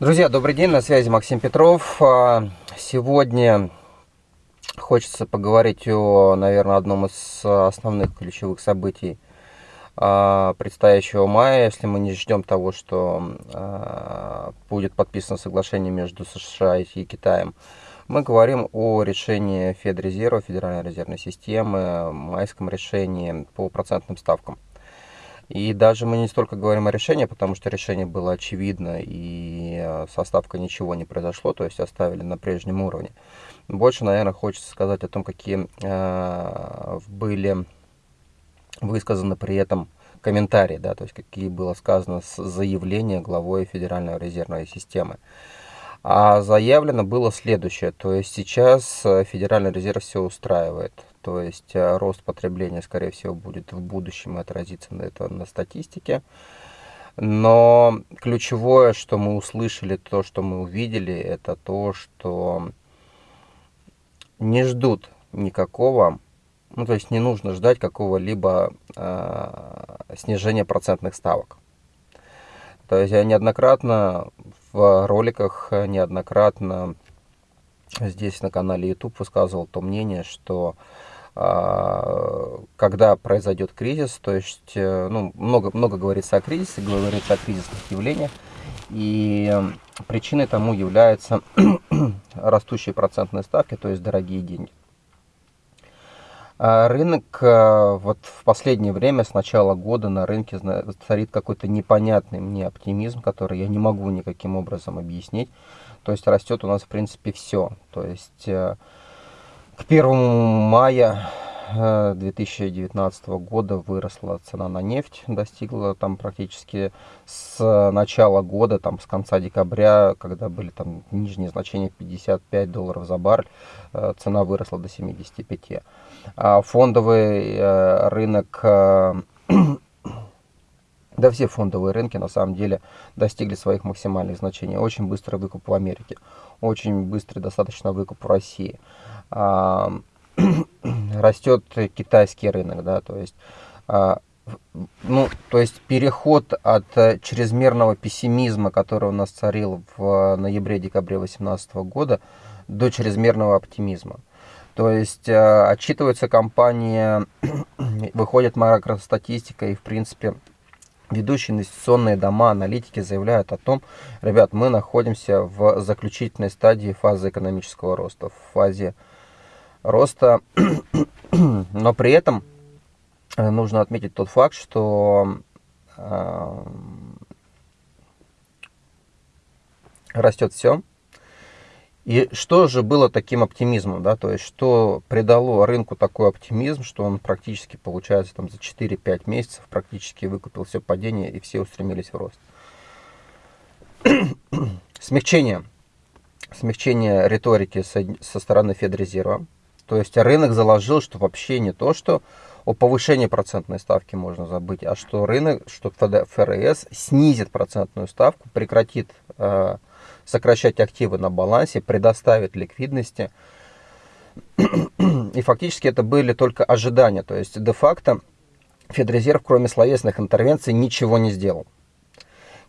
Друзья, добрый день, на связи Максим Петров. А, сегодня хочется поговорить о, наверное, одном из основных ключевых событий а, предстоящего мая, если мы не ждем того, что а, будет подписано соглашение между США и Китаем. Мы говорим о решении Федрезерва, Федеральной резервной системы, майском решении по процентным ставкам. И даже мы не столько говорим о решении, потому что решение было очевидно, и э, со ставкой ничего не произошло, то есть оставили на прежнем уровне. Больше, наверное, хочется сказать о том, какие э, были высказаны при этом комментарии, да, то есть какие было сказано заявление главой Федеральной резервной системы. А заявлено было следующее, то есть сейчас э, Федеральный резерв все устраивает. То есть э, рост потребления, скорее всего, будет в будущем отразиться на это на статистике. Но ключевое, что мы услышали, то, что мы увидели, это то, что не ждут никакого, ну то есть не нужно ждать какого-либо э, снижения процентных ставок. То есть я неоднократно в роликах, неоднократно здесь на канале YouTube высказывал то мнение, что а, когда произойдет кризис, то есть э, ну, много, много говорится о кризисе, говорится о кризисных явлениях, и причиной тому являются растущие процентные ставки, то есть дорогие деньги. А рынок э, вот в последнее время, с начала года на рынке царит какой-то непонятный мне оптимизм, который я не могу никаким образом объяснить. То есть растет у нас в принципе все. То есть э, к 1 мая 2019 э, года выросла цена на нефть, достигла там практически с начала года, там с конца декабря, когда были там нижние значения 55 долларов за баррель, цена выросла до 75. А фондовый э, рынок, да все фондовые рынки на самом деле достигли своих максимальных значений. Очень быстрый выкуп в Америке, очень быстрый достаточно выкуп в России. растет китайский рынок, да, то есть, а, ну, то есть переход от чрезмерного пессимизма, который у нас царил в ноябре-декабре 2018 года, до чрезмерного оптимизма. То есть э, отчитывается компания, выходит макростатистика и, в принципе, ведущие инвестиционные дома, аналитики заявляют о том, ребят, мы находимся в заключительной стадии фазы экономического роста, в фазе роста, но при этом э, нужно отметить тот факт, что э, растет все. И что же было таким оптимизмом, да, то есть что придало рынку такой оптимизм, что он практически, получается, там за 4-5 месяцев практически выкупил все падение и все устремились в рост. Смягчение. Смягчение риторики со, со стороны Федрезерва. То есть рынок заложил, что вообще не то, что о повышении процентной ставки можно забыть, а что рынок, что ФРС снизит процентную ставку, прекратит э, сокращать активы на балансе, предоставит ликвидности. И фактически это были только ожидания. То есть де-факто Федрезерв, кроме словесных интервенций, ничего не сделал.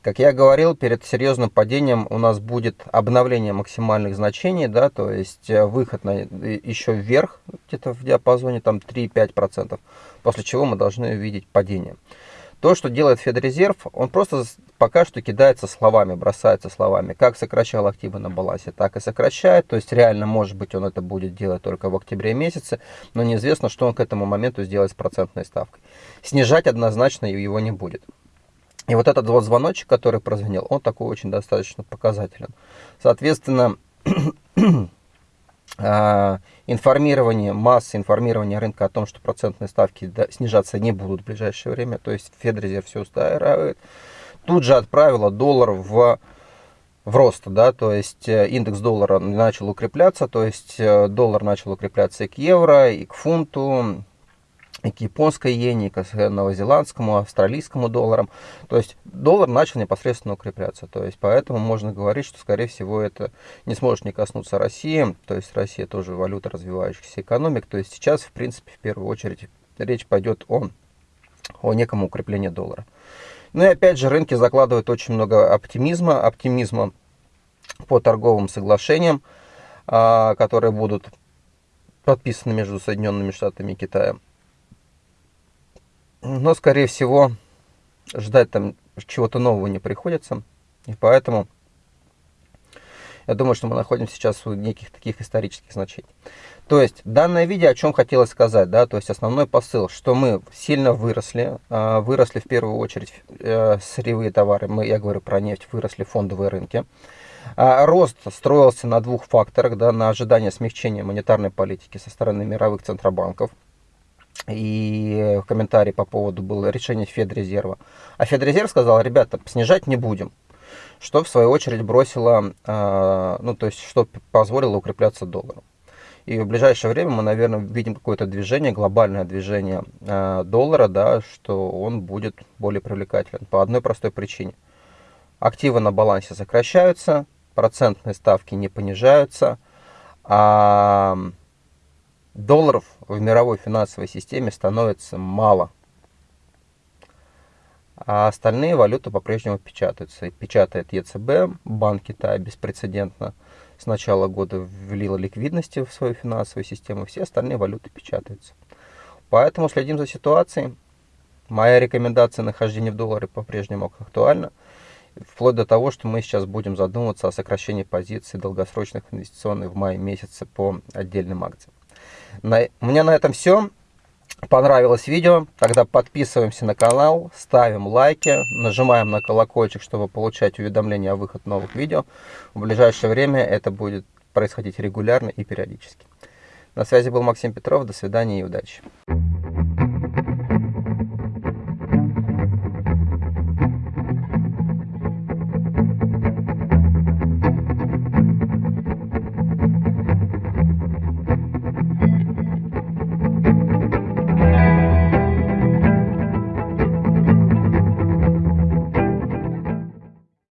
Как я говорил, перед серьезным падением у нас будет обновление максимальных значений, да, то есть э, выход на, еще вверх, где-то в диапазоне там 3-5%, после чего мы должны увидеть падение. То, что делает Федрезерв, он просто пока что кидается словами, бросается словами. Как сокращал активы на балансе, так и сокращает. То есть реально, может быть, он это будет делать только в октябре месяце, но неизвестно, что он к этому моменту сделает с процентной ставкой. Снижать однозначно его не будет. И вот этот вот звоночек, который прозвенел, он такой очень достаточно показателен. Соответственно, информирование, масса информирования рынка о том, что процентные ставки снижаться не будут в ближайшее время, то есть Федрезерв все устраивает, тут же отправила доллар в, в рост, да, то есть э, индекс доллара начал укрепляться, то есть э, доллар начал укрепляться и к евро, и к фунту, и к японской иене, к новозеландскому, австралийскому долларам. То есть доллар начал непосредственно укрепляться. То есть поэтому можно говорить, что скорее всего это не сможет не коснуться России. То есть Россия тоже валюта развивающихся экономик. То есть сейчас, в принципе, в первую очередь речь пойдет о, о неком укреплении доллара. Ну и опять же, рынки закладывают очень много оптимизма, оптимизма по торговым соглашениям, а, которые будут подписаны между Соединенными Штатами и Китаем. Но, скорее всего, ждать там чего-то нового не приходится. И поэтому я думаю, что мы находимся сейчас в неких таких исторических значениях. То есть, данное видео о чем хотелось сказать, да, то есть основной посыл, что мы сильно выросли, а, выросли в первую очередь э, сырьевые товары, мы, я говорю про нефть, выросли фондовые рынки. А, рост строился на двух факторах, да, на ожидание смягчения монетарной политики со стороны мировых центробанков. И комментарий по поводу было решение Федрезерва. А Федрезерв сказал, ребята, снижать не будем что в свою очередь бросило, а, ну то есть что позволило укрепляться доллару. И в ближайшее время мы, наверное, видим какое-то движение, глобальное движение а, доллара, да, что он будет более привлекателен по одной простой причине. Активы на балансе сокращаются, процентные ставки не понижаются, а долларов в мировой финансовой системе становится мало а остальные валюты по-прежнему печатаются. Печатает ЕЦБ, Банк Китая беспрецедентно с начала года ввела ликвидности в свою финансовую систему, все остальные валюты печатаются. Поэтому следим за ситуацией. Моя рекомендация нахождения в долларе по-прежнему актуальна. Вплоть до того, что мы сейчас будем задумываться о сокращении позиций долгосрочных инвестиционных в мае месяце по отдельным акциям. На, у меня на этом все понравилось видео, тогда подписываемся на канал, ставим лайки, нажимаем на колокольчик, чтобы получать уведомления о выходе новых видео. В ближайшее время это будет происходить регулярно и периодически. На связи был Максим Петров, до свидания и удачи.